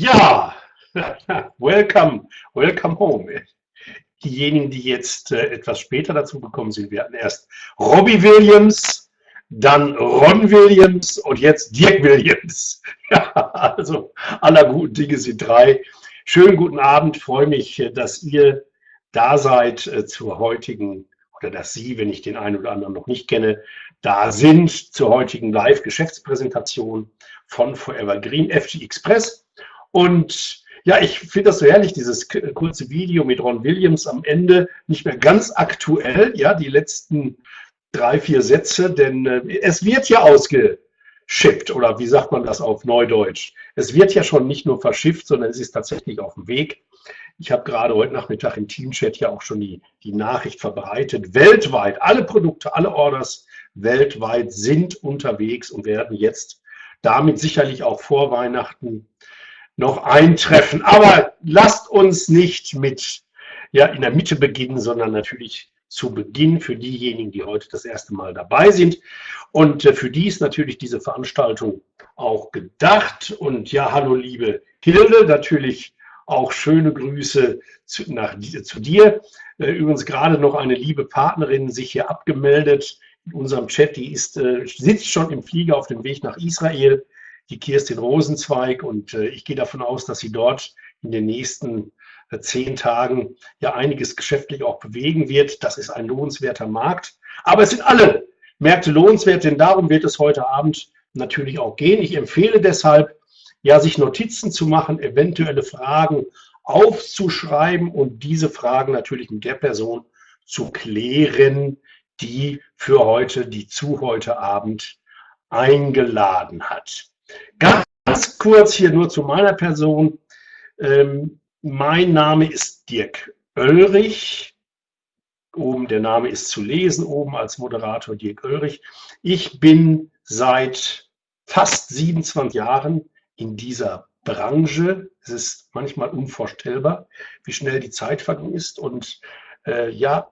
Ja, welcome, welcome home. Diejenigen, die jetzt äh, etwas später dazu gekommen sind, wir hatten erst Robbie Williams, dann Ron Williams und jetzt Dirk Williams. Ja, also aller guten Dinge sind drei. Schönen guten Abend, freue mich, äh, dass ihr da seid äh, zur heutigen, oder dass Sie, wenn ich den einen oder anderen noch nicht kenne, da sind zur heutigen Live-Geschäftspräsentation von Forever Green FG Express. Und ja, ich finde das so herrlich, dieses kurze Video mit Ron Williams am Ende, nicht mehr ganz aktuell, ja, die letzten drei, vier Sätze, denn äh, es wird ja ausgeschippt, oder wie sagt man das auf Neudeutsch? Es wird ja schon nicht nur verschifft, sondern es ist tatsächlich auf dem Weg. Ich habe gerade heute Nachmittag im Teamchat ja auch schon die, die Nachricht verbreitet. Weltweit, alle Produkte, alle Orders weltweit sind unterwegs und werden jetzt damit sicherlich auch vor Weihnachten noch eintreffen. Aber lasst uns nicht mit ja, in der Mitte beginnen, sondern natürlich zu Beginn für diejenigen, die heute das erste Mal dabei sind. Und äh, für die ist natürlich diese Veranstaltung auch gedacht. Und ja, hallo liebe Hilde, natürlich auch schöne Grüße zu, nach, zu dir. Äh, übrigens gerade noch eine liebe Partnerin sich hier abgemeldet in unserem Chat. Die ist, äh, sitzt schon im Flieger auf dem Weg nach Israel die Kirstin Rosenzweig und äh, ich gehe davon aus, dass sie dort in den nächsten äh, zehn Tagen ja einiges geschäftlich auch bewegen wird. Das ist ein lohnenswerter Markt. Aber es sind alle Märkte lohnenswert, denn darum wird es heute Abend natürlich auch gehen. Ich empfehle deshalb, ja, sich Notizen zu machen, eventuelle Fragen aufzuschreiben und diese Fragen natürlich mit der Person zu klären, die für heute, die zu heute Abend eingeladen hat. Ganz kurz hier nur zu meiner Person. Ähm, mein Name ist Dirk Oelrich. Oben der Name ist zu lesen, oben als Moderator Dirk Oelrich. Ich bin seit fast 27 Jahren in dieser Branche. Es ist manchmal unvorstellbar, wie schnell die Zeit vergangen ist. Und äh, ja,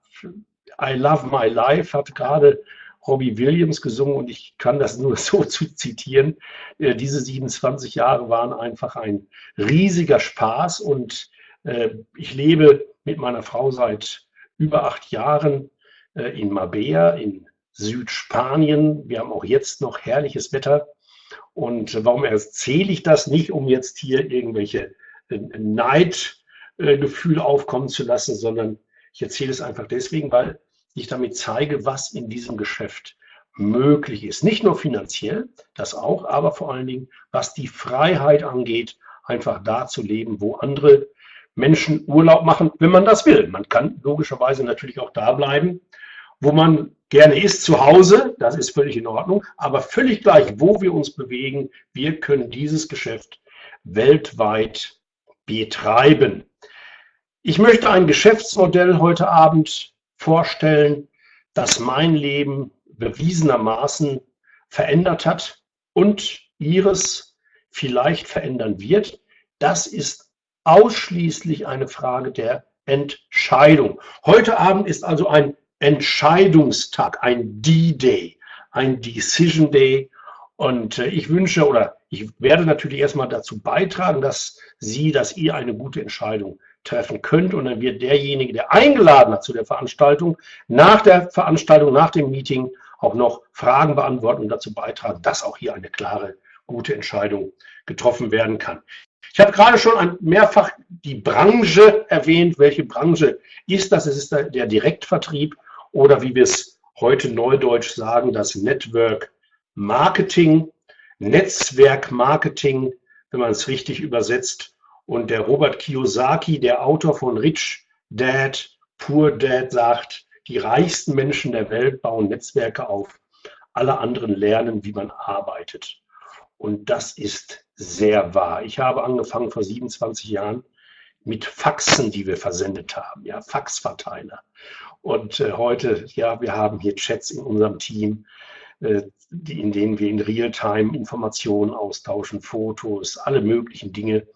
I love my life hat gerade Robbie Williams gesungen und ich kann das nur so zu zitieren. Äh, diese 27 Jahre waren einfach ein riesiger Spaß und äh, ich lebe mit meiner Frau seit über acht Jahren äh, in Mabea in Südspanien. Wir haben auch jetzt noch herrliches Wetter. Und warum erzähle ich das nicht, um jetzt hier irgendwelche Neidgefühle aufkommen zu lassen, sondern ich erzähle es einfach deswegen, weil ich damit zeige, was in diesem Geschäft möglich ist. Nicht nur finanziell, das auch, aber vor allen Dingen, was die Freiheit angeht, einfach da zu leben, wo andere Menschen Urlaub machen, wenn man das will. Man kann logischerweise natürlich auch da bleiben, wo man gerne ist, zu Hause, das ist völlig in Ordnung, aber völlig gleich, wo wir uns bewegen, wir können dieses Geschäft weltweit betreiben. Ich möchte ein Geschäftsmodell heute Abend vorstellen, das mein Leben bewiesenermaßen verändert hat und ihres vielleicht verändern wird. Das ist ausschließlich eine Frage der Entscheidung. Heute Abend ist also ein Entscheidungstag, ein D-Day, ein Decision Day. Und äh, ich wünsche oder ich werde natürlich erstmal dazu beitragen, dass Sie, dass ihr eine gute Entscheidung treffen könnt. Und dann wird derjenige, der eingeladen hat zu der Veranstaltung, nach der Veranstaltung, nach dem Meeting auch noch Fragen beantworten und dazu beitragen, dass auch hier eine klare, gute Entscheidung getroffen werden kann. Ich habe gerade schon mehrfach die Branche erwähnt. Welche Branche ist das? Es ist der Direktvertrieb oder wie wir es heute neudeutsch sagen, das Network Marketing, Netzwerk Marketing, wenn man es richtig übersetzt. Und der Robert Kiyosaki, der Autor von Rich Dad, Poor Dad, sagt, die reichsten Menschen der Welt bauen Netzwerke auf. Alle anderen lernen, wie man arbeitet. Und das ist sehr wahr. Ich habe angefangen vor 27 Jahren mit Faxen, die wir versendet haben, ja, Faxverteiler. Und äh, heute, ja, wir haben hier Chats in unserem Team, äh, in denen wir in Realtime Informationen austauschen, Fotos, alle möglichen Dinge.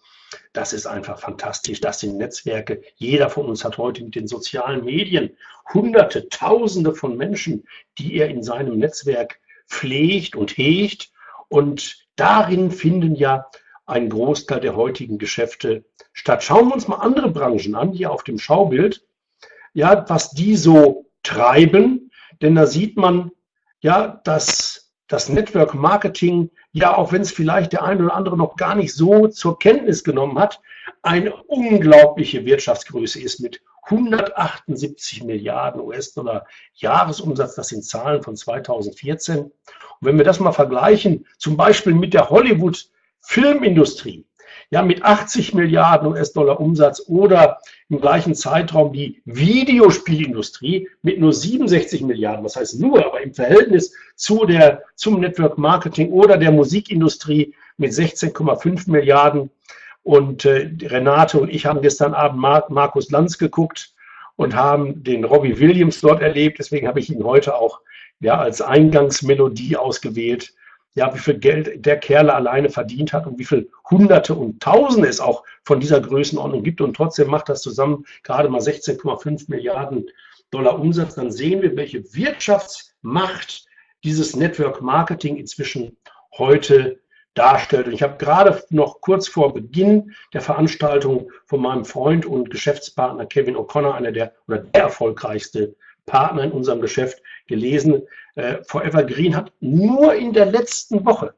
Das ist einfach fantastisch. Das sind Netzwerke. Jeder von uns hat heute mit den sozialen Medien Hunderte, Tausende von Menschen, die er in seinem Netzwerk pflegt und hegt. Und darin finden ja ein Großteil der heutigen Geschäfte statt. Schauen wir uns mal andere Branchen an, hier auf dem Schaubild, ja, was die so treiben, denn da sieht man, ja, dass das Network Marketing, ja, auch wenn es vielleicht der eine oder andere noch gar nicht so zur Kenntnis genommen hat, eine unglaubliche Wirtschaftsgröße ist mit 178 Milliarden US-Dollar Jahresumsatz. Das sind Zahlen von 2014. Und wenn wir das mal vergleichen, zum Beispiel mit der Hollywood-Filmindustrie, ja, mit 80 Milliarden US-Dollar Umsatz oder im gleichen Zeitraum die Videospielindustrie mit nur 67 Milliarden, was heißt nur, aber im Verhältnis zu der, zum Network Marketing oder der Musikindustrie mit 16,5 Milliarden. Und äh, Renate und ich haben gestern Abend Mar Markus Lanz geguckt und haben den Robbie Williams dort erlebt. Deswegen habe ich ihn heute auch ja, als Eingangsmelodie ausgewählt ja, wie viel Geld der Kerle alleine verdient hat und wie viel Hunderte und Tausende es auch von dieser Größenordnung gibt und trotzdem macht das zusammen gerade mal 16,5 Milliarden Dollar Umsatz, dann sehen wir, welche Wirtschaftsmacht dieses Network Marketing inzwischen heute darstellt. Und ich habe gerade noch kurz vor Beginn der Veranstaltung von meinem Freund und Geschäftspartner Kevin O'Connor, einer der oder der erfolgreichste Partner in unserem Geschäft, gelesen, äh, Forever Green hat nur in der letzten Woche,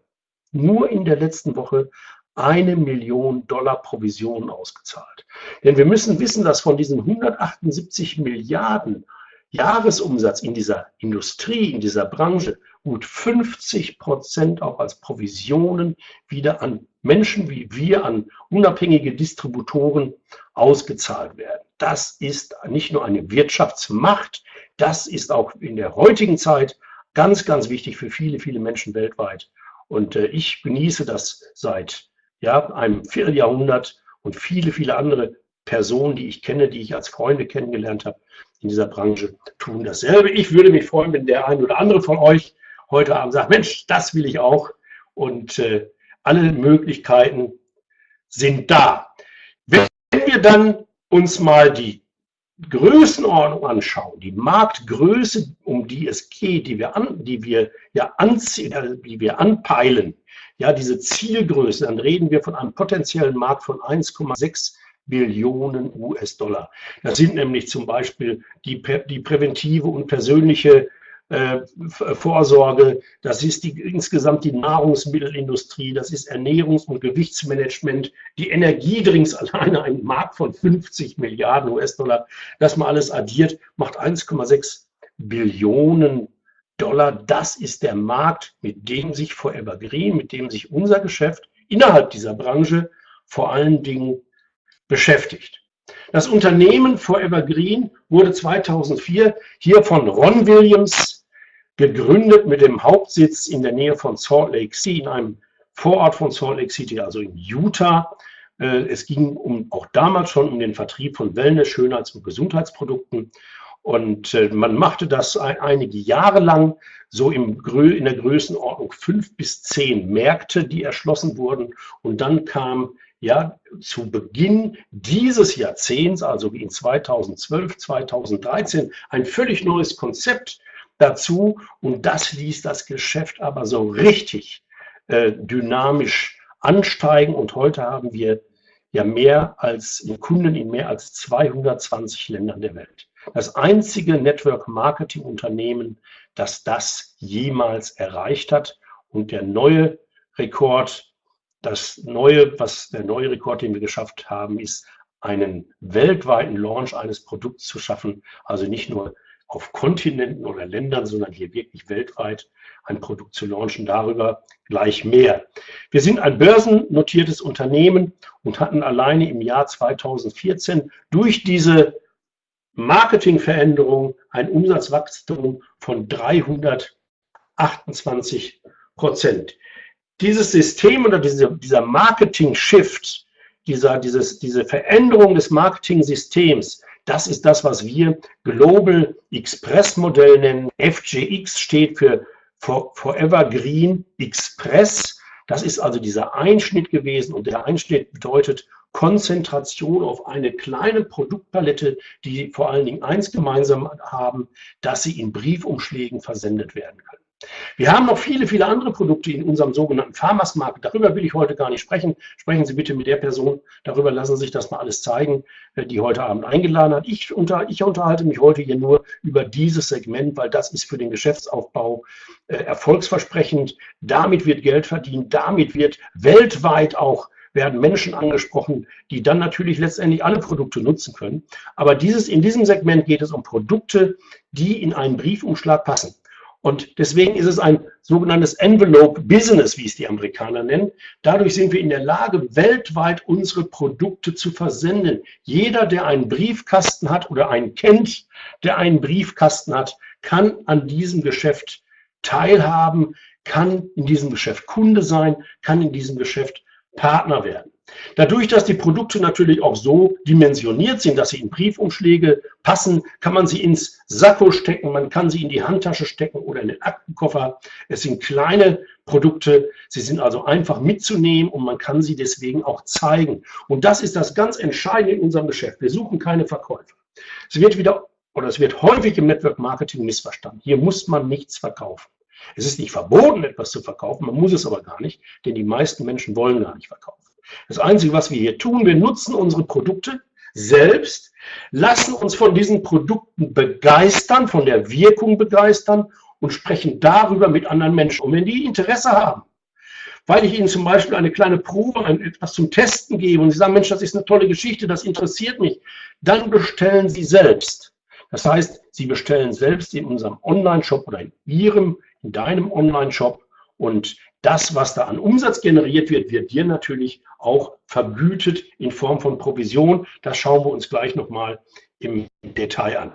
nur in der letzten Woche eine Million Dollar Provision ausgezahlt. Denn wir müssen wissen, dass von diesen 178 Milliarden Jahresumsatz in dieser Industrie, in dieser Branche, gut 50 Prozent auch als Provisionen wieder an Menschen wie wir, an unabhängige Distributoren ausgezahlt werden. Das ist nicht nur eine Wirtschaftsmacht, das ist auch in der heutigen Zeit ganz, ganz wichtig für viele, viele Menschen weltweit. Und äh, ich genieße das seit ja, einem Vierteljahrhundert und viele, viele andere Personen, die ich kenne, die ich als Freunde kennengelernt habe in dieser Branche, tun dasselbe. Ich würde mich freuen, wenn der ein oder andere von euch heute Abend sagt, Mensch, das will ich auch. Und äh, alle Möglichkeiten sind da. Wenn wir dann uns mal die Größenordnung anschauen, die Marktgröße, um die es geht, die wir, an, die wir ja anziehen, äh, die wir anpeilen, ja, diese Zielgröße, dann reden wir von einem potenziellen Markt von 1,6 Billionen US-Dollar. Das sind nämlich zum Beispiel die, die präventive und persönliche Vorsorge, das ist die, insgesamt die Nahrungsmittelindustrie, das ist Ernährungs- und Gewichtsmanagement, die Energiedrinks alleine ein Markt von 50 Milliarden US-Dollar, das man alles addiert, macht 1,6 Billionen Dollar. Das ist der Markt, mit dem sich Forever Green, mit dem sich unser Geschäft innerhalb dieser Branche vor allen Dingen beschäftigt. Das Unternehmen Forever Green wurde 2004 hier von Ron Williams gegründet mit dem Hauptsitz in der Nähe von Salt Lake City, in einem Vorort von Salt Lake City, also in Utah. Äh, es ging um, auch damals schon um den Vertrieb von Wellness-, Schönheits- und Gesundheitsprodukten. Und äh, man machte das einige Jahre lang, so im, in der Größenordnung fünf bis zehn Märkte, die erschlossen wurden. Und dann kam ja, zu Beginn dieses Jahrzehnts, also wie in 2012, 2013, ein völlig neues Konzept dazu und das ließ das Geschäft aber so richtig äh, dynamisch ansteigen und heute haben wir ja mehr als Kunden in mehr als 220 Ländern der Welt. Das einzige Network Marketing Unternehmen, das das jemals erreicht hat und der neue Rekord das neue, was der neue Rekord, den wir geschafft haben, ist, einen weltweiten Launch eines Produkts zu schaffen. Also nicht nur auf Kontinenten oder Ländern, sondern hier wirklich weltweit ein Produkt zu launchen. Darüber gleich mehr. Wir sind ein börsennotiertes Unternehmen und hatten alleine im Jahr 2014 durch diese Marketingveränderung ein Umsatzwachstum von 328 Prozent dieses System oder diese, dieser Marketing-Shift, dieser, dieses, diese Veränderung des Marketing-Systems, das ist das, was wir Global Express Modell nennen. FGX steht für Forever Green Express. Das ist also dieser Einschnitt gewesen und der Einschnitt bedeutet Konzentration auf eine kleine Produktpalette, die vor allen Dingen eins gemeinsam haben, dass sie in Briefumschlägen versendet werden können. Wir haben noch viele, viele andere Produkte in unserem sogenannten Farmers Market. Darüber will ich heute gar nicht sprechen. Sprechen Sie bitte mit der Person. Darüber lassen Sie sich das mal alles zeigen, äh, die heute Abend eingeladen hat. Ich, unter, ich unterhalte mich heute hier nur über dieses Segment, weil das ist für den Geschäftsaufbau äh, erfolgsversprechend. Damit wird Geld verdient. Damit wird weltweit auch werden Menschen angesprochen, die dann natürlich letztendlich alle Produkte nutzen können. Aber dieses, in diesem Segment geht es um Produkte, die in einen Briefumschlag passen. Und deswegen ist es ein sogenanntes Envelope Business, wie es die Amerikaner nennen. Dadurch sind wir in der Lage, weltweit unsere Produkte zu versenden. Jeder, der einen Briefkasten hat oder einen kennt, der einen Briefkasten hat, kann an diesem Geschäft teilhaben, kann in diesem Geschäft Kunde sein, kann in diesem Geschäft Partner werden. Dadurch, dass die Produkte natürlich auch so dimensioniert sind, dass sie in Briefumschläge passen, kann man sie ins Sakko stecken, man kann sie in die Handtasche stecken oder in den Aktenkoffer. Es sind kleine Produkte, sie sind also einfach mitzunehmen und man kann sie deswegen auch zeigen. Und das ist das ganz Entscheidende in unserem Geschäft. Wir suchen keine Verkäufer. Es wird wieder oder es wird häufig im Network Marketing missverstanden. Hier muss man nichts verkaufen. Es ist nicht verboten, etwas zu verkaufen, man muss es aber gar nicht, denn die meisten Menschen wollen gar nicht verkaufen. Das Einzige, was wir hier tun, wir nutzen unsere Produkte selbst, lassen uns von diesen Produkten begeistern, von der Wirkung begeistern und sprechen darüber mit anderen Menschen. Und wenn die Interesse haben, weil ich ihnen zum Beispiel eine kleine Probe, etwas zum Testen gebe und sie sagen, Mensch, das ist eine tolle Geschichte, das interessiert mich, dann bestellen sie selbst. Das heißt, sie bestellen selbst in unserem Online-Shop oder in ihrem, in deinem Online-Shop und das, was da an Umsatz generiert wird, wird dir natürlich auch vergütet in Form von Provision. Das schauen wir uns gleich nochmal im Detail an.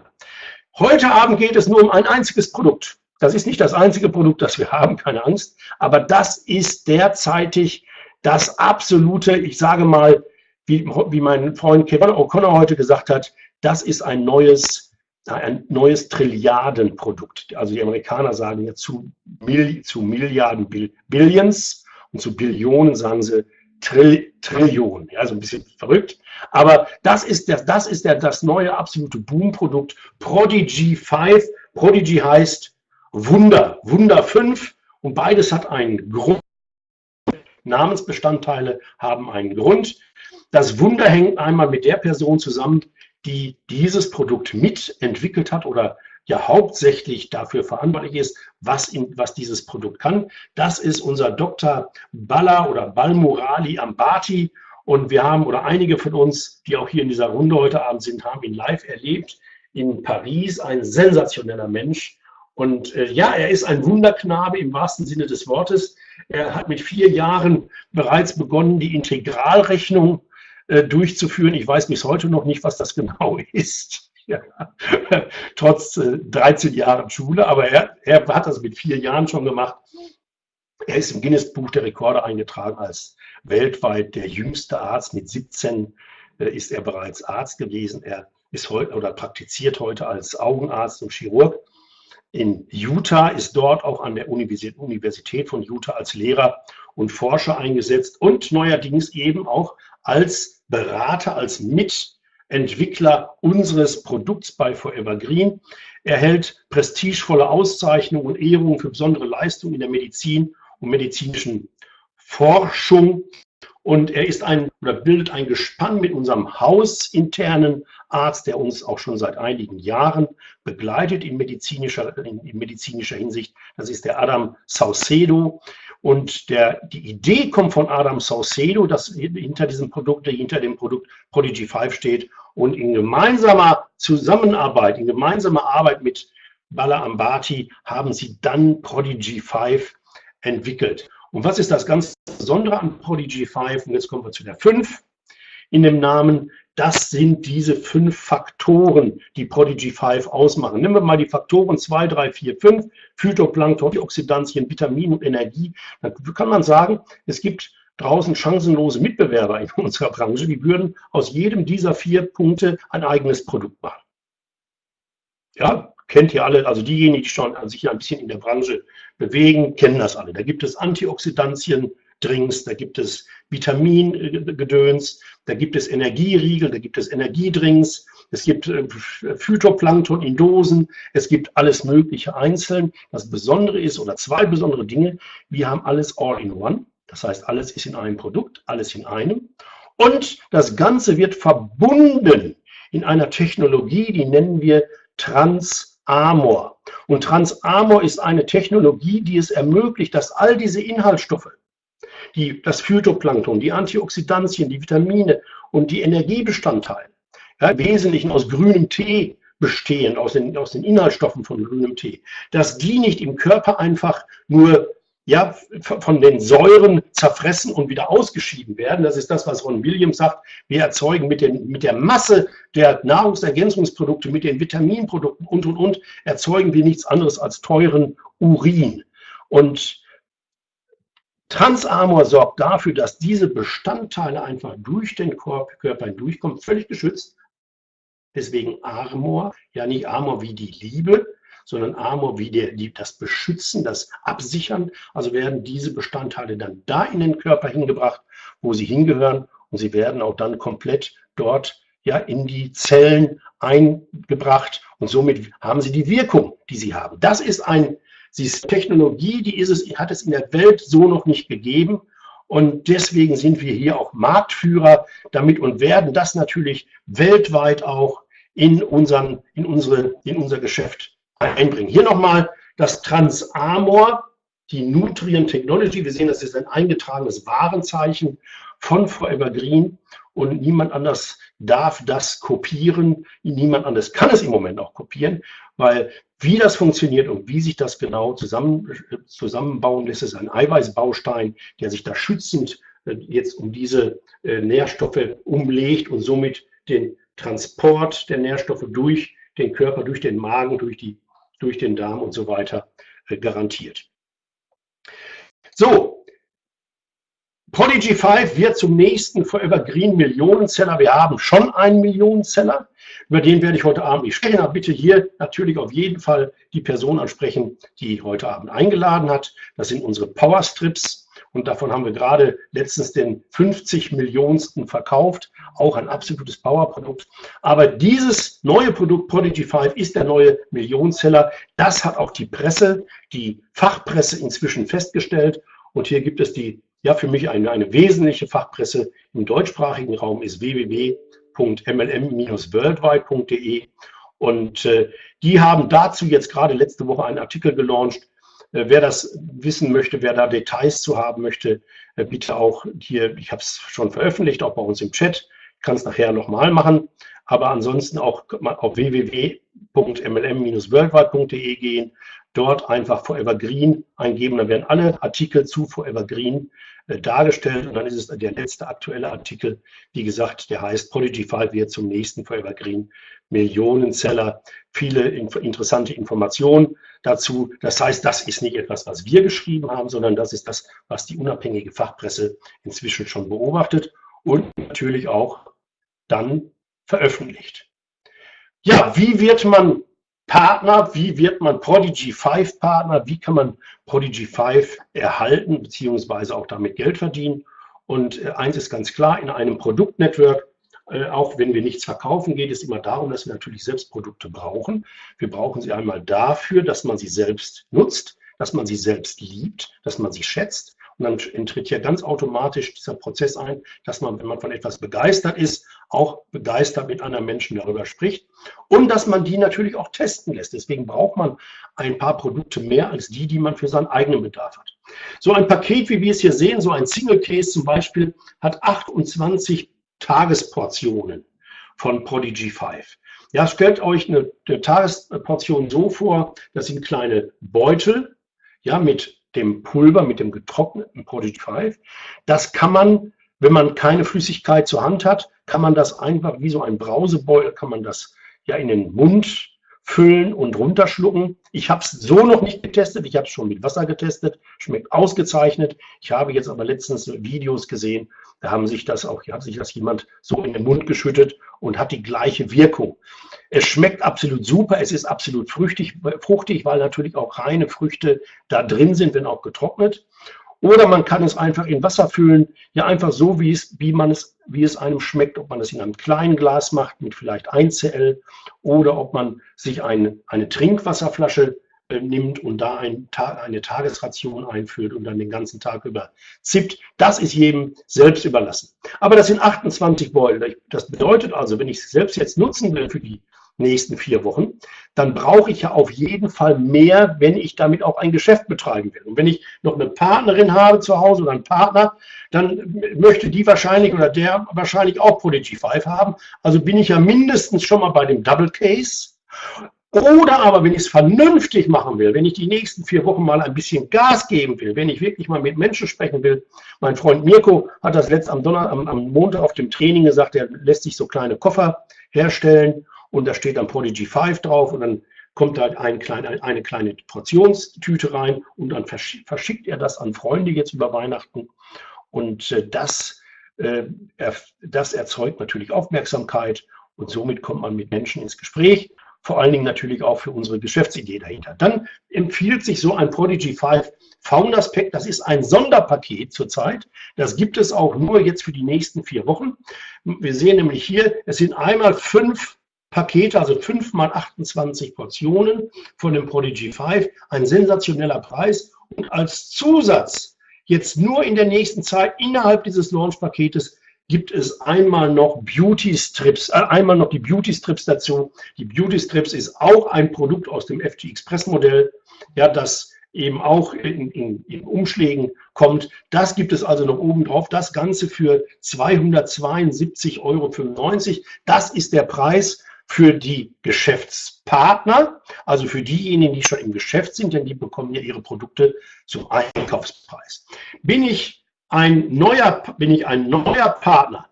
Heute Abend geht es nur um ein einziges Produkt. Das ist nicht das einzige Produkt, das wir haben, keine Angst. Aber das ist derzeitig das absolute, ich sage mal, wie, wie mein Freund Kevin O'Connor heute gesagt hat, das ist ein neues ein neues Trilliardenprodukt. Also die Amerikaner sagen ja zu, Mil zu Milliarden Bill Billions und zu Billionen sagen sie Trill Trillionen. Ja, so ein bisschen verrückt. Aber das ist, der, das, ist der, das neue absolute Boomprodukt Prodigy 5. Prodigy heißt Wunder, Wunder 5 und beides hat einen Grund. Namensbestandteile haben einen Grund. Das Wunder hängt einmal mit der Person zusammen, die dieses Produkt mitentwickelt hat oder ja hauptsächlich dafür verantwortlich ist, was, in, was dieses Produkt kann. Das ist unser Dr. Balla oder Balmurali Ambati. Und wir haben, oder einige von uns, die auch hier in dieser Runde heute Abend sind, haben ihn live erlebt in Paris. Ein sensationeller Mensch. Und äh, ja, er ist ein Wunderknabe im wahrsten Sinne des Wortes. Er hat mit vier Jahren bereits begonnen, die Integralrechnung äh, durchzuführen. Ich weiß bis heute noch nicht, was das genau ist. Ja. Trotz äh, 13 Jahren Schule, aber er, er hat das mit vier Jahren schon gemacht. Er ist im Guinness-Buch der Rekorde eingetragen als weltweit der jüngste Arzt. Mit 17 äh, ist er bereits Arzt gewesen. Er ist heute oder praktiziert heute als Augenarzt und Chirurg. In Utah ist dort auch an der Universität von Utah als Lehrer und Forscher eingesetzt und neuerdings eben auch als Berater, als Mitentwickler unseres Produkts bei Forever Green. Er hält prestigevolle Auszeichnungen und Ehrungen für besondere Leistungen in der Medizin und medizinischen Forschung. Und er ist ein oder bildet ein Gespann mit unserem hausinternen Arzt, der uns auch schon seit einigen Jahren begleitet in medizinischer, in, in medizinischer Hinsicht. Das ist der Adam Saucedo. Und der, die Idee kommt von Adam Saucedo, dass hinter diesem Produkt, der hinter dem Produkt Prodigy 5 steht und in gemeinsamer Zusammenarbeit, in gemeinsamer Arbeit mit Bala Ambati haben sie dann Prodigy 5 entwickelt. Und was ist das ganz Besondere an Prodigy 5? Und jetzt kommen wir zu der 5 in dem Namen. Das sind diese fünf Faktoren, die Prodigy 5 ausmachen. Nehmen wir mal die Faktoren 2, 3, 4, 5, Phytoplankton, Antioxidantien, Vitamin und Energie. Dann kann man sagen, es gibt draußen chancenlose Mitbewerber in unserer Branche, die würden aus jedem dieser vier Punkte ein eigenes Produkt machen. Ja, kennt ihr alle, also diejenigen, die schon sich ein bisschen in der Branche bewegen, kennen das alle. Da gibt es Antioxidantien, Drinks, da gibt es Vitamingedöns, da gibt es Energieriegel, da gibt es Energiedrinks, es gibt äh, Phytoplankton in Dosen, es gibt alles Mögliche einzeln. Das Besondere ist, oder zwei besondere Dinge, wir haben alles all in one. Das heißt, alles ist in einem Produkt, alles in einem. Und das Ganze wird verbunden in einer Technologie, die nennen wir Transamor. Und Transamor ist eine Technologie, die es ermöglicht, dass all diese Inhaltsstoffe, die, das Phytoplankton, die Antioxidantien, die Vitamine und die Energiebestandteile, ja, im Wesentlichen aus grünem Tee bestehen, aus den, aus den Inhaltsstoffen von grünem Tee, dass die nicht im Körper einfach nur ja, von den Säuren zerfressen und wieder ausgeschieden werden. Das ist das, was Ron Williams sagt. Wir erzeugen mit, den, mit der Masse der Nahrungsergänzungsprodukte, mit den Vitaminprodukten und, und, und, erzeugen wir nichts anderes als teuren Urin. Und Transamor sorgt dafür, dass diese Bestandteile einfach durch den Körper hindurchkommen, völlig geschützt. Deswegen Armor, ja nicht Armor wie die Liebe, sondern Armor wie der, die, das Beschützen, das Absichern. Also werden diese Bestandteile dann da in den Körper hingebracht, wo sie hingehören und sie werden auch dann komplett dort ja in die Zellen eingebracht und somit haben sie die Wirkung, die sie haben. Das ist ein, sie ist Technologie, die ist es, hat es in der Welt so noch nicht gegeben und deswegen sind wir hier auch Marktführer damit und werden das natürlich weltweit auch in, unseren, in, unsere, in unser Geschäft einbringen. Hier nochmal das Transamor, die Nutrient Technology. Wir sehen, das ist ein eingetragenes Warenzeichen von Forever Green und niemand anders darf das kopieren. Niemand anders kann es im Moment auch kopieren, weil wie das funktioniert und wie sich das genau zusammen, zusammenbauen lässt, ist ein Eiweißbaustein, der sich da schützend äh, jetzt um diese äh, Nährstoffe umlegt und somit den Transport der Nährstoffe durch den Körper, durch den Magen, durch die durch den Darm und so weiter äh, garantiert. So, Prodigy 5 wird zum nächsten Forever Green Millionenzeller. Wir haben schon einen Millionenzeller, über den werde ich heute Abend nicht sprechen. Aber bitte hier natürlich auf jeden Fall die Person ansprechen, die heute Abend eingeladen hat. Das sind unsere Power Strips. Und davon haben wir gerade letztens den 50 Millionensten verkauft. Auch ein absolutes Powerprodukt. Aber dieses neue Produkt Prodigy 5 ist der neue Millionenseller. Das hat auch die Presse, die Fachpresse inzwischen festgestellt. Und hier gibt es die, ja, für mich eine, eine wesentliche Fachpresse im deutschsprachigen Raum ist www.mlm-worldwide.de. Und äh, die haben dazu jetzt gerade letzte Woche einen Artikel gelauncht, äh, wer das wissen möchte, wer da Details zu haben möchte, äh, bitte auch hier, ich habe es schon veröffentlicht, auch bei uns im Chat, kann es nachher nochmal machen, aber ansonsten auch auf www.mlm-worldwide.de gehen, dort einfach Forever Green eingeben, dann werden alle Artikel zu Forever Green äh, dargestellt und dann ist es der letzte aktuelle Artikel, wie gesagt, der heißt Prodigy 5 wird zum nächsten Forever Green Millionenzeller. Viele interessante Informationen dazu. Das heißt, das ist nicht etwas, was wir geschrieben haben, sondern das ist das, was die unabhängige Fachpresse inzwischen schon beobachtet und natürlich auch dann veröffentlicht. Ja, wie wird man Partner, wie wird man Prodigy 5 Partner, wie kann man Prodigy 5 erhalten, beziehungsweise auch damit Geld verdienen. Und äh, eins ist ganz klar, in einem Produktnetwork, äh, auch wenn wir nichts verkaufen, geht es immer darum, dass wir natürlich selbst Produkte brauchen. Wir brauchen sie einmal dafür, dass man sie selbst nutzt, dass man sie selbst liebt, dass man sie schätzt und dann tritt ja ganz automatisch dieser Prozess ein, dass man, wenn man von etwas begeistert ist, auch begeistert mit anderen Menschen darüber spricht und dass man die natürlich auch testen lässt. Deswegen braucht man ein paar Produkte mehr als die, die man für seinen eigenen Bedarf hat. So ein Paket, wie wir es hier sehen, so ein Single Case zum Beispiel, hat 28 Tagesportionen von Prodigy 5. Ja, stellt euch eine, eine Tagesportion so vor, das sind kleine Beutel, ja, mit dem Pulver, mit dem getrockneten Prodigy 5. Das kann man, wenn man keine Flüssigkeit zur Hand hat, kann man das einfach wie so ein Brausebeutel, kann man das ja in den Mund füllen und runterschlucken. Ich habe es so noch nicht getestet, ich habe es schon mit Wasser getestet, schmeckt ausgezeichnet. Ich habe jetzt aber letztens Videos gesehen, da haben sich das auch, hat sich das jemand so in den Mund geschüttet und hat die gleiche Wirkung. Es schmeckt absolut super, es ist absolut fruchtig, fruchtig, weil natürlich auch reine Früchte da drin sind, wenn auch getrocknet. Oder man kann es einfach in Wasser füllen, ja einfach so, wie es, wie man es, wie es einem schmeckt, ob man es in einem kleinen Glas macht mit vielleicht 1 CL oder ob man sich eine, eine Trinkwasserflasche äh, nimmt und da ein, eine Tagesration einführt und dann den ganzen Tag über zippt. Das ist jedem selbst überlassen. Aber das sind 28 Beutel. Das bedeutet also, wenn ich es selbst jetzt nutzen will für die nächsten vier Wochen, dann brauche ich ja auf jeden Fall mehr, wenn ich damit auch ein Geschäft betreiben will. Und wenn ich noch eine Partnerin habe zu Hause oder einen Partner, dann möchte die wahrscheinlich oder der wahrscheinlich auch Prodigy 5 haben. Also bin ich ja mindestens schon mal bei dem Double Case. Oder aber, wenn ich es vernünftig machen will, wenn ich die nächsten vier Wochen mal ein bisschen Gas geben will, wenn ich wirklich mal mit Menschen sprechen will. Mein Freund Mirko hat das letzt am, Donner, am, am Montag auf dem Training gesagt, er lässt sich so kleine Koffer herstellen und da steht dann Prodigy 5 drauf und dann kommt halt ein klein, eine kleine Portionstüte rein und dann verschickt er das an Freunde jetzt über Weihnachten und äh, das, äh, das erzeugt natürlich Aufmerksamkeit und somit kommt man mit Menschen ins Gespräch, vor allen Dingen natürlich auch für unsere Geschäftsidee dahinter. Dann empfiehlt sich so ein Prodigy 5 Founders Pack, das ist ein Sonderpaket zurzeit. Das gibt es auch nur jetzt für die nächsten vier Wochen. Wir sehen nämlich hier, es sind einmal fünf Pakete, also 5 mal 28 Portionen von dem Prodigy 5, ein sensationeller Preis. Und als Zusatz, jetzt nur in der nächsten Zeit innerhalb dieses Launch-Paketes, gibt es einmal noch Beauty Strips, äh, einmal noch die Beauty Strips dazu. Die Beauty Strips ist auch ein Produkt aus dem FG Express Modell, ja, das eben auch in, in, in Umschlägen kommt. Das gibt es also noch oben drauf. Das Ganze für 272,95 Euro. Das ist der Preis für die Geschäftspartner, also für diejenigen, die schon im Geschäft sind, denn die bekommen ja ihre Produkte zum Einkaufspreis. Bin ich ein neuer, bin ich ein neuer Partner,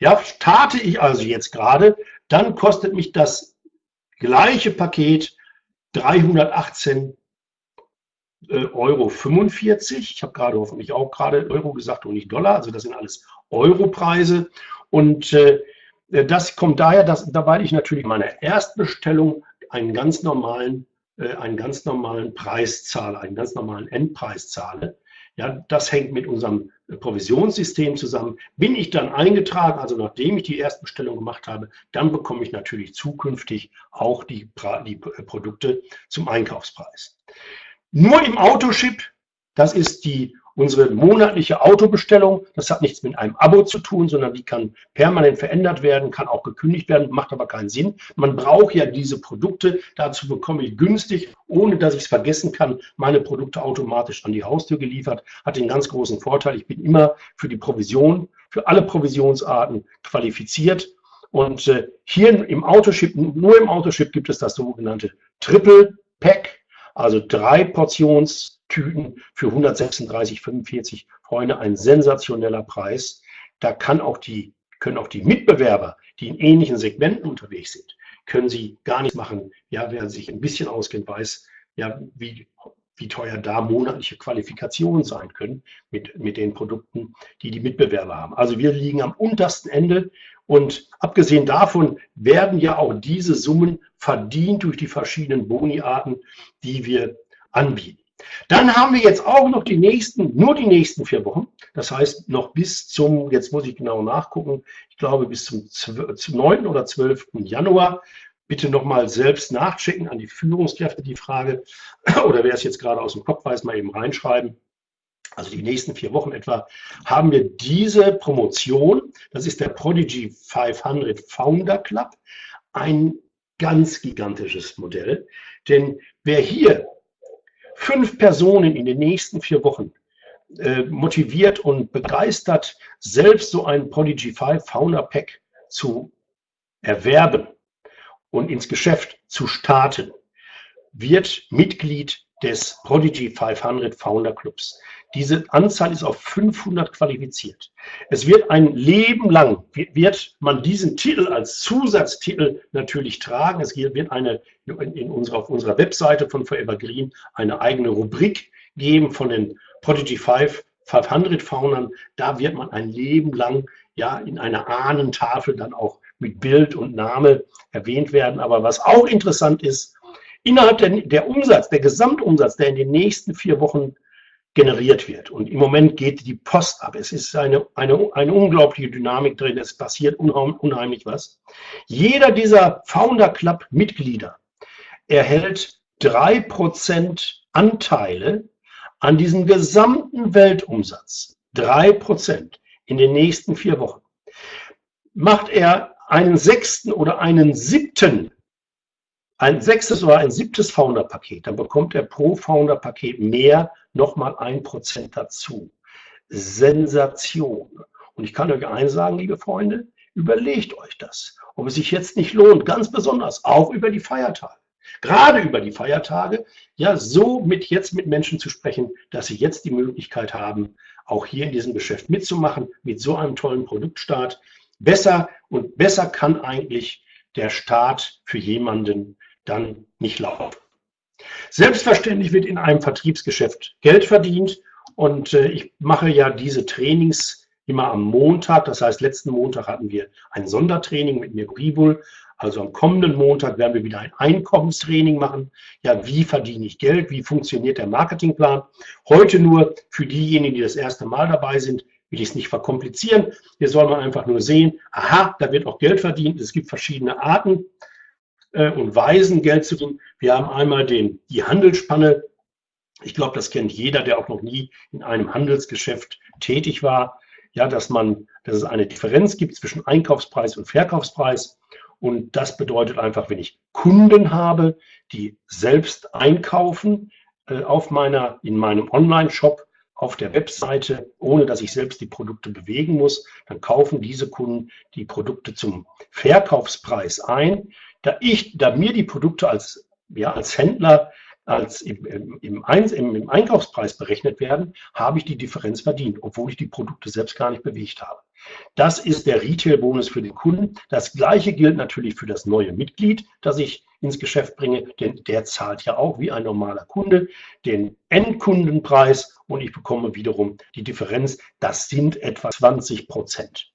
ja, starte ich also jetzt gerade, dann kostet mich das gleiche Paket 318 äh, Euro 45. Ich habe gerade hoffentlich auch gerade Euro gesagt und nicht Dollar, also das sind alles Europreise. Und äh, das kommt daher, dass, weil ich natürlich meine Erstbestellung einen ganz normalen, äh, einen ganz normalen Preis zahle, einen ganz normalen Endpreis zahle. Ja, das hängt mit unserem Provisionssystem zusammen. Bin ich dann eingetragen, also nachdem ich die Erstbestellung gemacht habe, dann bekomme ich natürlich zukünftig auch die, die Produkte zum Einkaufspreis. Nur im Autoship, das ist die Unsere monatliche Autobestellung, das hat nichts mit einem Abo zu tun, sondern die kann permanent verändert werden, kann auch gekündigt werden, macht aber keinen Sinn. Man braucht ja diese Produkte, dazu bekomme ich günstig, ohne dass ich es vergessen kann, meine Produkte automatisch an die Haustür geliefert. Hat den ganz großen Vorteil, ich bin immer für die Provision, für alle Provisionsarten qualifiziert. Und äh, hier im Autoship, nur im Autoship gibt es das sogenannte Triple Pack, also drei Portions Tüten für 136,45 Freunde, ein sensationeller Preis. Da kann auch die, können auch die Mitbewerber, die in ähnlichen Segmenten unterwegs sind, können sie gar nichts machen. Ja, wer sich ein bisschen auskennt, weiß, ja, wie, wie teuer da monatliche Qualifikationen sein können mit, mit den Produkten, die die Mitbewerber haben. Also wir liegen am untersten Ende und abgesehen davon werden ja auch diese Summen verdient durch die verschiedenen Boniarten, die wir anbieten. Dann haben wir jetzt auch noch die nächsten, nur die nächsten vier Wochen. Das heißt, noch bis zum, jetzt muss ich genau nachgucken, ich glaube bis zum, zum 9. oder 12. Januar. Bitte nochmal selbst nachchecken an die Führungskräfte die Frage, oder wer es jetzt gerade aus dem Kopf weiß, mal eben reinschreiben. Also die nächsten vier Wochen etwa haben wir diese Promotion. Das ist der Prodigy 500 Founder Club. Ein ganz gigantisches Modell. Denn wer hier fünf Personen in den nächsten vier Wochen äh, motiviert und begeistert, selbst so ein Prodigy 5 Founder Pack zu erwerben und ins Geschäft zu starten, wird Mitglied des Prodigy 500 Founder Clubs. Diese Anzahl ist auf 500 qualifiziert. Es wird ein Leben lang, wird man diesen Titel als Zusatztitel natürlich tragen. Es wird eine, in unserer, auf unserer Webseite von Forever Green eine eigene Rubrik geben von den Prodigy 5 500 Foundern. Da wird man ein Leben lang ja in einer Ahnentafel dann auch mit Bild und Name erwähnt werden. Aber was auch interessant ist, innerhalb der, der Umsatz, der Gesamtumsatz, der in den nächsten vier Wochen generiert wird. Und im Moment geht die Post ab. Es ist eine, eine, eine unglaubliche Dynamik drin. Es passiert unheimlich was. Jeder dieser Founder Club Mitglieder erhält drei Prozent Anteile an diesem gesamten Weltumsatz. Drei Prozent in den nächsten vier Wochen. Macht er einen sechsten oder einen siebten ein sechstes oder ein siebtes Founder-Paket, dann bekommt er pro Founder-Paket mehr nochmal ein Prozent dazu. Sensation. Und ich kann euch eins sagen, liebe Freunde, überlegt euch das, ob es sich jetzt nicht lohnt, ganz besonders auch über die Feiertage, gerade über die Feiertage, ja, so mit jetzt mit Menschen zu sprechen, dass sie jetzt die Möglichkeit haben, auch hier in diesem Geschäft mitzumachen, mit so einem tollen Produktstart. Besser und besser kann eigentlich der Start für jemanden dann nicht laufen. Selbstverständlich wird in einem Vertriebsgeschäft Geld verdient und äh, ich mache ja diese Trainings immer am Montag. Das heißt, letzten Montag hatten wir ein Sondertraining mit Mirko Ribul. Also am kommenden Montag werden wir wieder ein Einkommenstraining machen. Ja, wie verdiene ich Geld? Wie funktioniert der Marketingplan? Heute nur für diejenigen, die das erste Mal dabei sind, will ich es nicht verkomplizieren. Hier soll man einfach nur sehen, aha, da wird auch Geld verdient. Es gibt verschiedene Arten äh, und Weisen, Geld zu tun. Wir haben einmal den, die Handelsspanne. Ich glaube, das kennt jeder, der auch noch nie in einem Handelsgeschäft tätig war. Ja, dass man, dass es eine Differenz gibt zwischen Einkaufspreis und Verkaufspreis. Und das bedeutet einfach, wenn ich Kunden habe, die selbst einkaufen äh, auf meiner, in meinem Online-Shop, auf der Webseite, ohne dass ich selbst die Produkte bewegen muss, dann kaufen diese Kunden die Produkte zum Verkaufspreis ein da ich, da mir die Produkte als, ja, als Händler als im, im, im, im, Einkaufspreis berechnet werden, habe ich die Differenz verdient, obwohl ich die Produkte selbst gar nicht bewegt habe. Das ist der Retail-Bonus für den Kunden. Das gleiche gilt natürlich für das neue Mitglied, das ich ins Geschäft bringe, denn der zahlt ja auch wie ein normaler Kunde den Endkundenpreis und ich bekomme wiederum die Differenz. Das sind etwa 20 Prozent.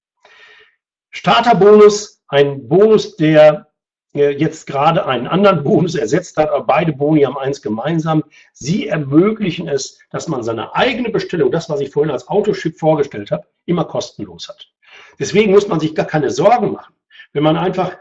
Starterbonus, ein Bonus, der jetzt gerade einen anderen Bonus ersetzt hat, aber beide Boni haben eins gemeinsam. Sie ermöglichen es, dass man seine eigene Bestellung, das, was ich vorhin als Autoship vorgestellt habe, immer kostenlos hat. Deswegen muss man sich gar keine Sorgen machen. Wenn man einfach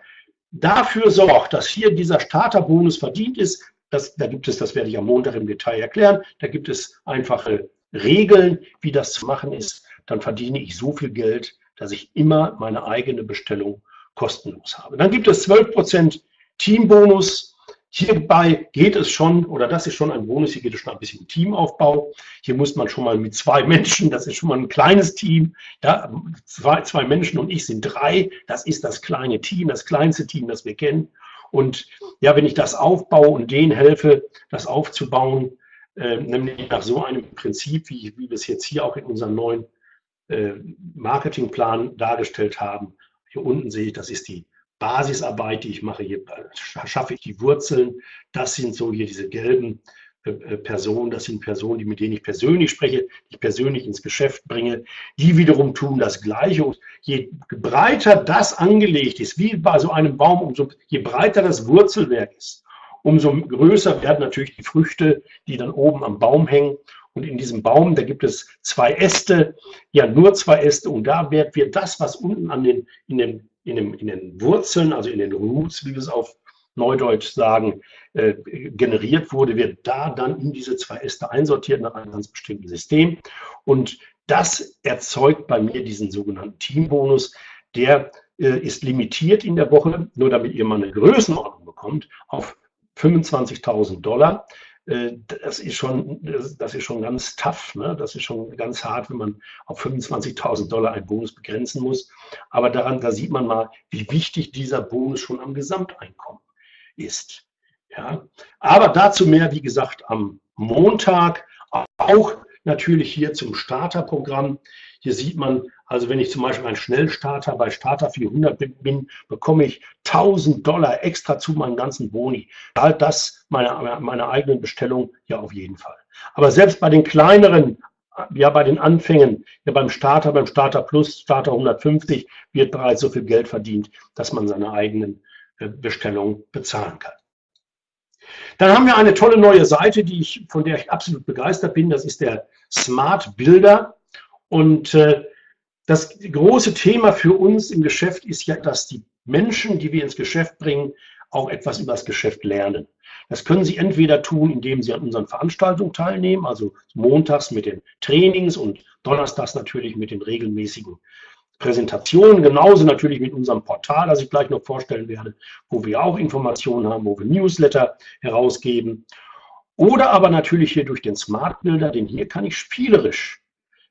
dafür sorgt, dass hier dieser Starterbonus verdient ist, das, da gibt es, das werde ich am Montag im Detail erklären, da gibt es einfache Regeln, wie das zu machen ist, dann verdiene ich so viel Geld, dass ich immer meine eigene Bestellung kostenlos habe. Dann gibt es 12% Teambonus. Hierbei geht es schon, oder das ist schon ein Bonus, hier geht es schon ein bisschen Teamaufbau. Hier muss man schon mal mit zwei Menschen, das ist schon mal ein kleines Team, ja, zwei, zwei Menschen und ich sind drei, das ist das kleine Team, das kleinste Team, das wir kennen. Und ja, wenn ich das aufbaue und denen helfe, das aufzubauen, äh, nämlich nach so einem Prinzip, wie, wie wir es jetzt hier auch in unserem neuen äh, Marketingplan dargestellt haben, hier unten sehe ich, das ist die Basisarbeit, die ich mache. Hier schaffe ich die Wurzeln. Das sind so hier diese gelben äh, äh, Personen. Das sind Personen, die, mit denen ich persönlich spreche, die ich persönlich ins Geschäft bringe. Die wiederum tun das Gleiche. Und je breiter das angelegt ist, wie bei so einem Baum, umso je breiter das Wurzelwerk ist, umso größer werden natürlich die Früchte, die dann oben am Baum hängen. Und in diesem Baum, da gibt es zwei Äste, ja nur zwei Äste. Und da wird, wird das, was unten an den, in, den, in, den, in den Wurzeln, also in den Roots, wie wir es auf Neudeutsch sagen, äh, generiert wurde, wird da dann in diese zwei Äste einsortiert nach einem ganz bestimmten System. Und das erzeugt bei mir diesen sogenannten Teambonus. Der äh, ist limitiert in der Woche, nur damit ihr mal eine Größenordnung bekommt, auf 25.000 Dollar. Äh, das ist schon, das ist schon ganz tough. Ne? Das ist schon ganz hart, wenn man auf 25.000 Dollar einen Bonus begrenzen muss. Aber daran, da sieht man mal, wie wichtig dieser Bonus schon am Gesamteinkommen ist. Ja? Aber dazu mehr, wie gesagt, am Montag. Auch natürlich hier zum Starterprogramm. Hier sieht man, also wenn ich zum Beispiel ein Schnellstarter bei Starter 400 bin, bekomme ich 1000 Dollar extra zu meinem ganzen Boni. Halt das meine, meine eigenen Bestellung ja auf jeden Fall. Aber selbst bei den kleineren, ja bei den Anfängen, ja beim Starter, beim Starter Plus, Starter 150 wird bereits so viel Geld verdient, dass man seine eigenen äh, Bestellungen bezahlen kann. Dann haben wir eine tolle neue Seite, die ich, von der ich absolut begeistert bin. Das ist der Smart Builder. Und äh, das große Thema für uns im Geschäft ist ja, dass die Menschen, die wir ins Geschäft bringen, auch etwas über das Geschäft lernen. Das können Sie entweder tun, indem Sie an unseren Veranstaltungen teilnehmen, also montags mit den Trainings und donnerstags natürlich mit den regelmäßigen Präsentationen, genauso natürlich mit unserem Portal, das ich gleich noch vorstellen werde, wo wir auch Informationen haben, wo wir Newsletter herausgeben. Oder aber natürlich hier durch den Smart Builder, denn hier kann ich spielerisch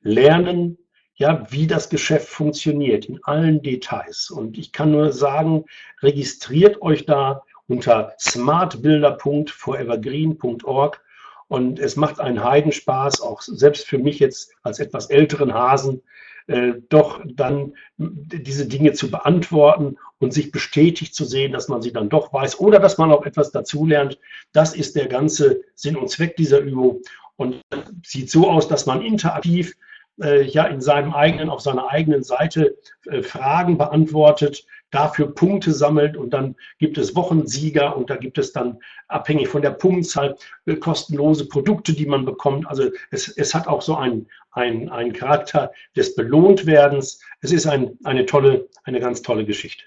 lernen, ja, wie das Geschäft funktioniert in allen Details. Und ich kann nur sagen, registriert euch da unter smartbuilder.forevergreen.org und es macht einen Heidenspaß, auch selbst für mich jetzt als etwas älteren Hasen, äh, doch dann diese Dinge zu beantworten und sich bestätigt zu sehen, dass man sie dann doch weiß oder dass man auch etwas dazulernt. Das ist der ganze Sinn und Zweck dieser Übung und sieht so aus, dass man interaktiv äh, ja in seinem eigenen, auf seiner eigenen Seite äh, Fragen beantwortet, dafür Punkte sammelt und dann gibt es Wochensieger und da gibt es dann abhängig von der Punktzahl äh, kostenlose Produkte, die man bekommt. Also es, es hat auch so einen, einen, einen Charakter des Belohntwerdens. Es ist ein, eine tolle, eine ganz tolle Geschichte.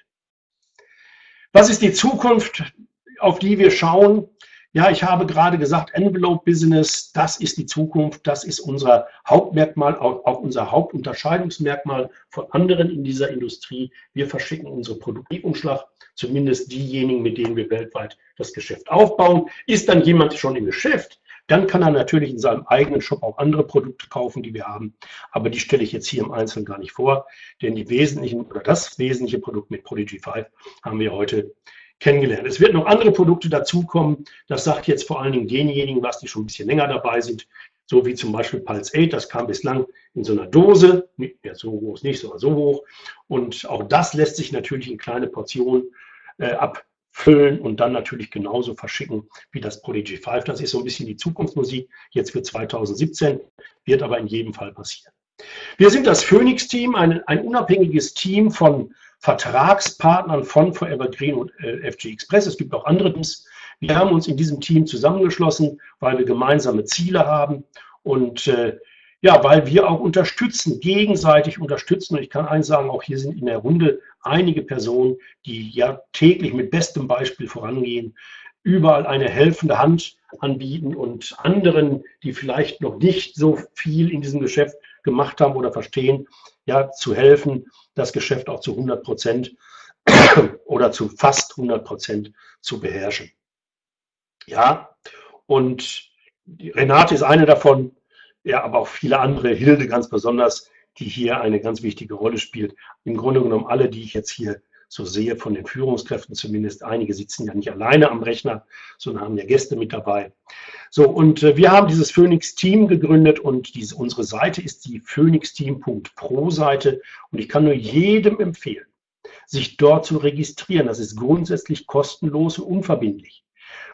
Was ist die Zukunft, auf die wir schauen? Ja, ich habe gerade gesagt, Envelope Business, das ist die Zukunft, das ist unser Hauptmerkmal, auch, unser Hauptunterscheidungsmerkmal von anderen in dieser Industrie. Wir verschicken unsere Produktivumschlag, zumindest diejenigen, mit denen wir weltweit das Geschäft aufbauen. Ist dann jemand schon im Geschäft, dann kann er natürlich in seinem eigenen Shop auch andere Produkte kaufen, die wir haben. Aber die stelle ich jetzt hier im Einzelnen gar nicht vor, denn die wesentlichen oder das wesentliche Produkt mit Prodigy 5 haben wir heute kennengelernt. Es wird noch andere Produkte dazukommen. Das sagt jetzt vor allen Dingen denjenigen, was die schon ein bisschen länger dabei sind, so wie zum Beispiel Pulse 8. Das kam bislang in so einer Dose, ja, so groß nicht, sondern so hoch. Und auch das lässt sich natürlich in kleine Portionen äh, abfüllen und dann natürlich genauso verschicken wie das Prodigy 5. Das ist so ein bisschen die Zukunftsmusik jetzt für 2017, wird aber in jedem Fall passieren. Wir sind das Phoenix-Team, ein, ein unabhängiges Team von Vertragspartnern von Forever Green und äh, FG Express. Es gibt auch andere Teams. Wir haben uns in diesem Team zusammengeschlossen, weil wir gemeinsame Ziele haben und äh, ja, weil wir auch unterstützen, gegenseitig unterstützen. Und ich kann eins sagen, auch hier sind in der Runde einige Personen, die ja täglich mit bestem Beispiel vorangehen, überall eine helfende Hand anbieten und anderen, die vielleicht noch nicht so viel in diesem Geschäft gemacht haben oder verstehen, ja, zu helfen, das Geschäft auch zu 100 Prozent oder zu fast 100 Prozent zu beherrschen. Ja, und Renate ist eine davon, ja, aber auch viele andere, Hilde ganz besonders, die hier eine ganz wichtige Rolle spielt. Im Grunde genommen alle, die ich jetzt hier so sehe, von den Führungskräften zumindest, einige sitzen ja nicht alleine am Rechner, sondern haben ja Gäste mit dabei. So, und äh, wir haben dieses Phoenix-Team gegründet und diese, unsere Seite ist die phoenixteam.pro-Seite und ich kann nur jedem empfehlen, sich dort zu registrieren. Das ist grundsätzlich kostenlos und unverbindlich.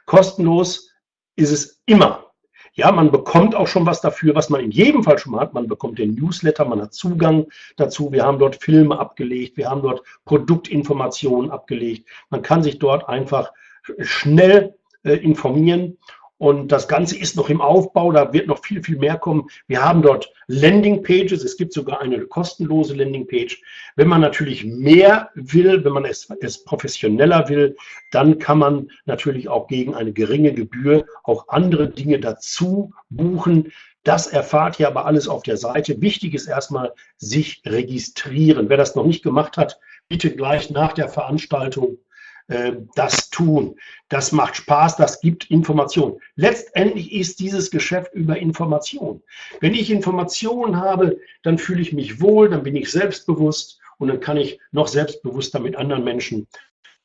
Kostenlos ist es immer. Ja, man bekommt auch schon was dafür, was man in jedem Fall schon mal hat. Man bekommt den Newsletter, man hat Zugang dazu. Wir haben dort Filme abgelegt, wir haben dort Produktinformationen abgelegt. Man kann sich dort einfach schnell äh, informieren und das Ganze ist noch im Aufbau, da wird noch viel, viel mehr kommen. Wir haben dort Landingpages, es gibt sogar eine kostenlose Landingpage. Wenn man natürlich mehr will, wenn man es, es professioneller will, dann kann man natürlich auch gegen eine geringe Gebühr auch andere Dinge dazu buchen. Das erfahrt ihr aber alles auf der Seite. Wichtig ist erstmal, sich registrieren. Wer das noch nicht gemacht hat, bitte gleich nach der Veranstaltung äh, das tun. Das macht Spaß, das gibt Information. Letztendlich ist dieses Geschäft über Information. Wenn ich Informationen habe, dann fühle ich mich wohl, dann bin ich selbstbewusst und dann kann ich noch selbstbewusster mit anderen Menschen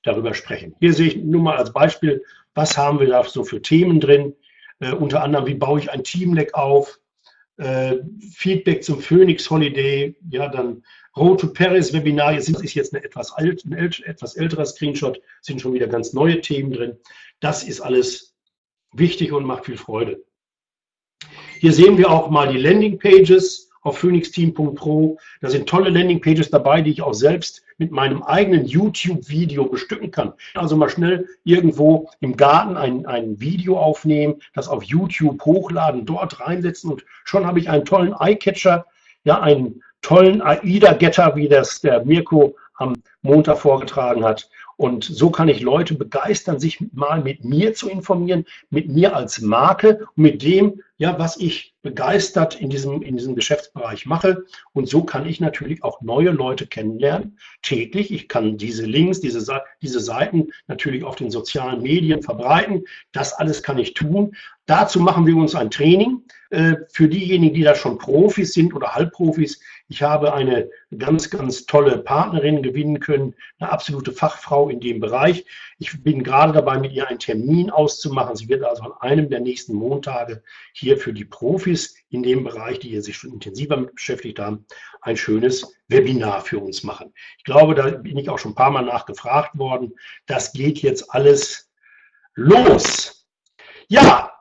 darüber sprechen. Hier sehe ich nur mal als Beispiel, was haben wir da so für Themen drin. Äh, unter anderem, wie baue ich ein Teamleck auf, äh, Feedback zum Phoenix Holiday, ja, dann Road to Paris Webinar, jetzt ist jetzt eine etwas alt, ein etwas älterer Screenshot, sind schon wieder ganz neue Themen drin. Das ist alles wichtig und macht viel Freude. Hier sehen wir auch mal die Landing Pages auf phoenixteam.pro. Da sind tolle Landingpages dabei, die ich auch selbst mit meinem eigenen YouTube-Video bestücken kann. Also mal schnell irgendwo im Garten ein, ein Video aufnehmen, das auf YouTube hochladen, dort reinsetzen und schon habe ich einen tollen Eyecatcher, ja, einen tollen AIDA-Getter, wie das der Mirko am Montag vorgetragen hat. Und so kann ich Leute begeistern, sich mal mit mir zu informieren, mit mir als Marke mit dem, ja, was ich begeistert in diesem, in diesem Geschäftsbereich mache. Und so kann ich natürlich auch neue Leute kennenlernen, täglich. Ich kann diese Links, diese, diese Seiten natürlich auf den sozialen Medien verbreiten. Das alles kann ich tun. Dazu machen wir uns ein Training. Äh, für diejenigen, die da schon Profis sind oder Halbprofis, ich habe eine ganz, ganz tolle Partnerin gewinnen können, eine absolute Fachfrau in dem Bereich. Ich bin gerade dabei, mit ihr einen Termin auszumachen. Sie wird also an einem der nächsten Montage hier für die Profis in dem Bereich, die sich schon intensiver mit beschäftigt haben, ein schönes Webinar für uns machen. Ich glaube, da bin ich auch schon ein paar Mal nachgefragt worden. Das geht jetzt alles los. Ja,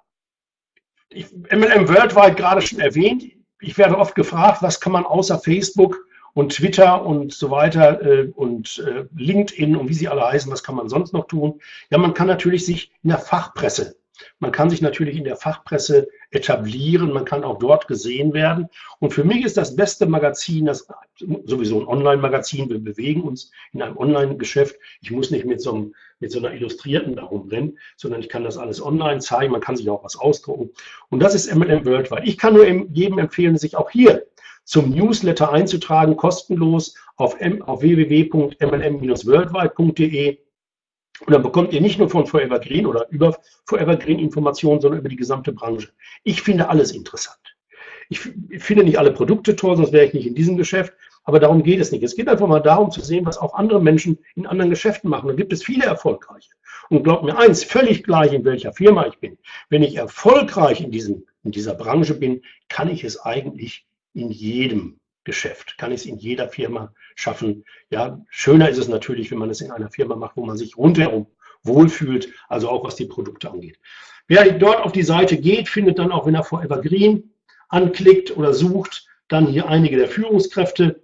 MLM Worldwide gerade schon erwähnt. Ich werde oft gefragt, was kann man außer Facebook und Twitter und so weiter äh, und äh, LinkedIn und wie sie alle heißen, was kann man sonst noch tun? Ja, man kann natürlich sich in der Fachpresse man kann sich natürlich in der Fachpresse etablieren, man kann auch dort gesehen werden. Und für mich ist das beste Magazin, das sowieso ein Online-Magazin, wir bewegen uns in einem Online-Geschäft. Ich muss nicht mit so, einem, mit so einer Illustrierten darum rennen, sondern ich kann das alles online zeigen, man kann sich auch was ausdrucken. Und das ist MLM Worldwide. Ich kann nur jedem empfehlen, sich auch hier zum Newsletter einzutragen, kostenlos auf, auf www.mlm-worldwide.de. Und dann bekommt ihr nicht nur von Forever Green oder über Forever Green Informationen, sondern über die gesamte Branche. Ich finde alles interessant. Ich finde nicht alle Produkte toll, sonst wäre ich nicht in diesem Geschäft. Aber darum geht es nicht. Es geht einfach mal darum zu sehen, was auch andere Menschen in anderen Geschäften machen. Da gibt es viele erfolgreiche. Und glaubt mir eins, völlig gleich, in welcher Firma ich bin. Wenn ich erfolgreich in, diesem, in dieser Branche bin, kann ich es eigentlich in jedem Geschäft, kann ich es in jeder Firma schaffen. Ja, schöner ist es natürlich, wenn man es in einer Firma macht, wo man sich rundherum wohlfühlt, also auch was die Produkte angeht. Wer dort auf die Seite geht, findet dann auch, wenn er Forever Green anklickt oder sucht, dann hier einige der Führungskräfte.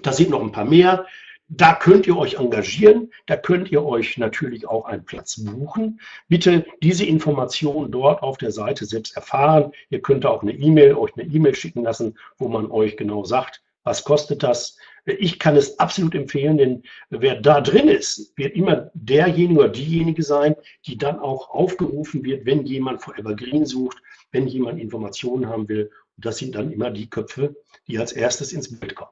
Da sind noch ein paar mehr. Da könnt ihr euch engagieren, da könnt ihr euch natürlich auch einen Platz buchen. Bitte diese Informationen dort auf der Seite selbst erfahren. Ihr könnt auch eine E-Mail, euch eine E-Mail schicken lassen, wo man euch genau sagt, was kostet das. Ich kann es absolut empfehlen, denn wer da drin ist, wird immer derjenige oder diejenige sein, die dann auch aufgerufen wird, wenn jemand vor Evergreen sucht, wenn jemand Informationen haben will. Und das sind dann immer die Köpfe, die als erstes ins Bild kommen.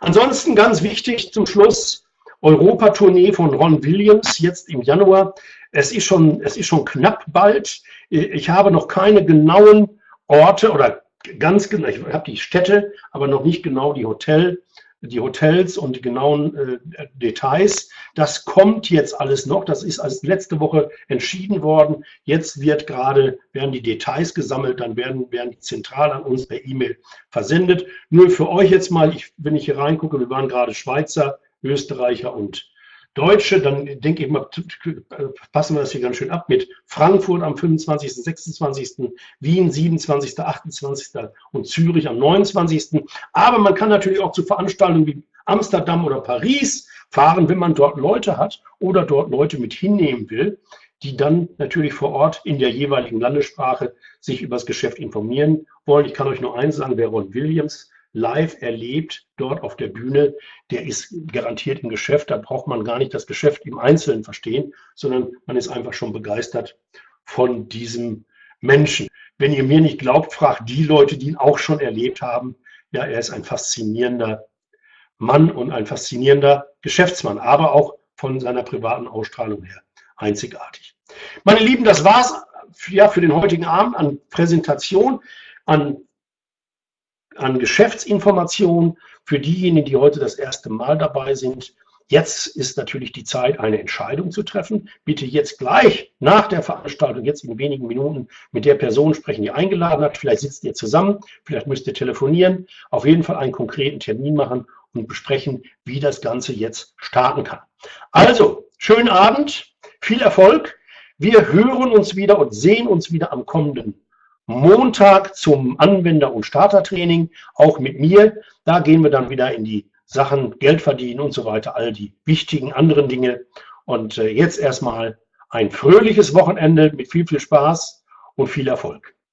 Ansonsten ganz wichtig zum Schluss, Europatournee von Ron Williams jetzt im Januar. Es ist schon, es ist schon knapp bald. Ich habe noch keine genauen Orte oder ganz genau, ich habe die Städte, aber noch nicht genau die Hotel, die Hotels und die genauen äh, Details. Das kommt jetzt alles noch. Das ist als letzte Woche entschieden worden. Jetzt wird gerade, werden die Details gesammelt, dann werden, werden zentral an uns per E-Mail versendet. Nur für euch jetzt mal, ich, wenn ich hier reingucke, wir waren gerade Schweizer, Österreicher und Deutsche, dann denke ich mal, passen wir das hier ganz schön ab mit Frankfurt am 25., 26., Wien 27., 28. und Zürich am 29. Aber man kann natürlich auch zu Veranstaltungen wie Amsterdam oder Paris fahren, wenn man dort Leute hat oder dort Leute mit hinnehmen will, die dann natürlich vor Ort in der jeweiligen Landessprache sich über das Geschäft informieren wollen. Ich kann euch nur eins sagen, wer Ron Williams live erlebt, dort auf der Bühne, der ist garantiert im Geschäft. Da braucht man gar nicht das Geschäft im Einzelnen verstehen, sondern man ist einfach schon begeistert von diesem Menschen. Wenn ihr mir nicht glaubt, fragt die Leute, die ihn auch schon erlebt haben. Ja, er ist ein faszinierender Mann und ein faszinierender Geschäftsmann, aber auch von seiner privaten Ausstrahlung her einzigartig. Meine Lieben, das war's ja, für den heutigen Abend an Präsentation, an an Geschäftsinformationen für diejenigen, die heute das erste Mal dabei sind. Jetzt ist natürlich die Zeit, eine Entscheidung zu treffen. Bitte jetzt gleich nach der Veranstaltung, jetzt in wenigen Minuten mit der Person sprechen, die eingeladen hat. Vielleicht sitzt ihr zusammen, vielleicht müsst ihr telefonieren. Auf jeden Fall einen konkreten Termin machen und besprechen, wie das Ganze jetzt starten kann. Also, schönen Abend, viel Erfolg. Wir hören uns wieder und sehen uns wieder am kommenden Montag zum Anwender- und Startertraining, auch mit mir. Da gehen wir dann wieder in die Sachen Geld verdienen und so weiter, all die wichtigen anderen Dinge. Und äh, jetzt erstmal ein fröhliches Wochenende mit viel, viel Spaß und viel Erfolg.